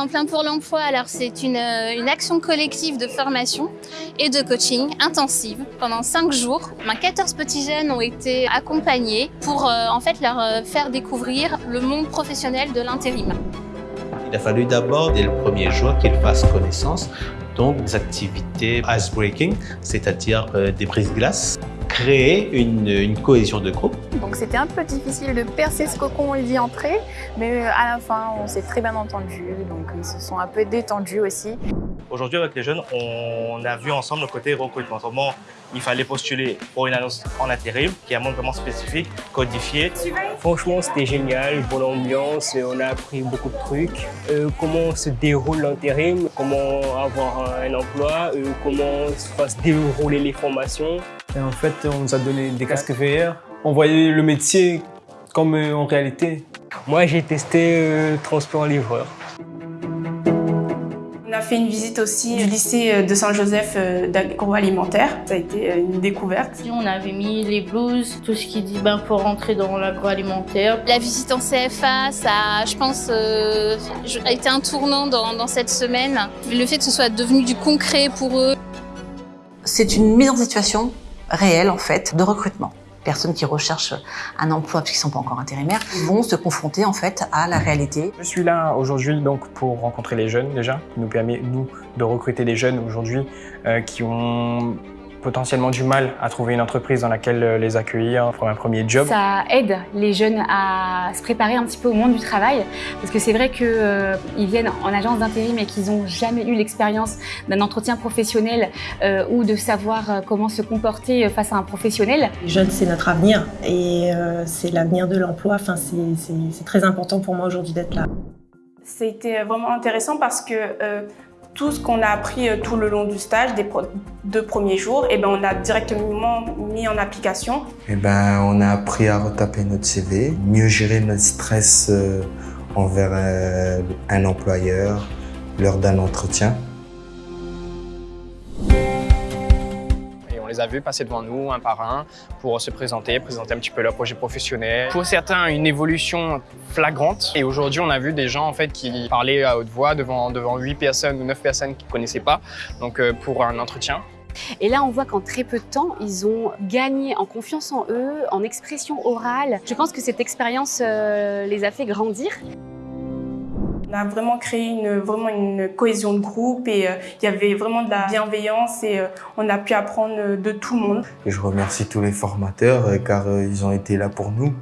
Tremplin pour l'emploi, alors c'est une, euh, une, action collective de formation et de coaching intensive pendant 5 jours. 14 petits jeunes ont été accompagnés pour euh, en fait leur euh, faire découvrir le monde professionnel de l'intérim. Il a fallu d'abord, dès le premier jour, qu'ils fassent connaissance donc des activités ice-breaking, c'est-à-dire euh, des brises-glaces, créer une, une, cohésion de groupe. Donc c'était un peu difficile de percer ce cocon et d'y entrer, mais à la fin on s'est très bien entendu, donc ils se sont un peu détendus aussi. Aujourd'hui avec les jeunes, on a vu ensemble le côté recrutement, comment il fallait postuler pour une annonce en intérim, qui est un monde vraiment spécifique, codifié. Franchement, c'était génial, bonne ambiance, on a appris beaucoup de trucs. Euh, comment se déroule l'intérim, comment avoir un emploi, euh, comment se dérouler les formations. Et en fait, on nous a donné des casques VR. On voyait le métier comme euh, en réalité. Moi, j'ai testé euh, transport livreur. On a fait une visite aussi du lycée de Saint-Joseph d'agroalimentaire. Ça a été une découverte. On avait mis les blouses, tout ce qui dit ben, pour rentrer dans l'agroalimentaire. La visite en CFA, ça, je pense, euh, a été un tournant dans, dans cette semaine. Le fait que ce soit devenu du concret pour eux. C'est une mise en situation réelle en fait de recrutement. Personnes qui recherchent un emploi parce qu'ils ne sont pas encore intérimaires vont se confronter en fait à la réalité. Je suis là aujourd'hui donc pour rencontrer les jeunes déjà, qui nous permet nous de recruter des jeunes aujourd'hui euh, qui ont potentiellement du mal à trouver une entreprise dans laquelle les accueillir pour un premier job. Ça aide les jeunes à se préparer un petit peu au monde du travail parce que c'est vrai qu'ils euh, viennent en agence d'intérim et qu'ils n'ont jamais eu l'expérience d'un entretien professionnel euh, ou de savoir euh, comment se comporter face à un professionnel. Les jeunes, c'est notre avenir et euh, c'est l'avenir de l'emploi. Enfin, c'est très important pour moi aujourd'hui d'être là. C'était vraiment intéressant parce que euh, tout ce qu'on a appris tout le long du stage, des deux premiers jours, et ben on a directement mis en application. Et ben on a appris à retaper notre CV, mieux gérer notre stress euh, envers euh, un employeur lors d'un entretien. Les a vus passer devant nous un par un pour se présenter, présenter un petit peu leur projet professionnel. Pour certains, une évolution flagrante. Et aujourd'hui, on a vu des gens en fait qui parlaient à haute voix devant devant 8 personnes ou 9 personnes qu'ils ne connaissaient pas, donc euh, pour un entretien. Et là, on voit qu'en très peu de temps, ils ont gagné en confiance en eux, en expression orale. Je pense que cette expérience euh, les a fait grandir. On a vraiment créé une, vraiment une cohésion de groupe et euh, il y avait vraiment de la bienveillance et euh, on a pu apprendre de tout le monde. Et je remercie tous les formateurs euh, car ils ont été là pour nous.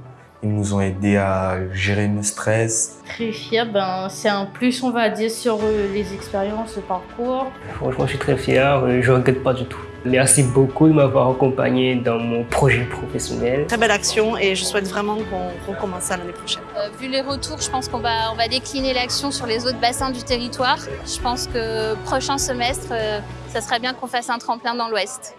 Ils nous ont aidés à gérer nos stress. Très fier, ben, c'est un plus on va dire sur les expériences, le parcours. Franchement, je suis très fier, je ne regrette pas du tout. Merci beaucoup de m'avoir accompagné dans mon projet professionnel. Très belle action et je souhaite vraiment qu'on recommence ça l'année prochaine. Euh, vu les retours, je pense qu'on va, on va décliner l'action sur les autres bassins du territoire. Je pense que prochain semestre, euh, ça serait bien qu'on fasse un tremplin dans l'Ouest.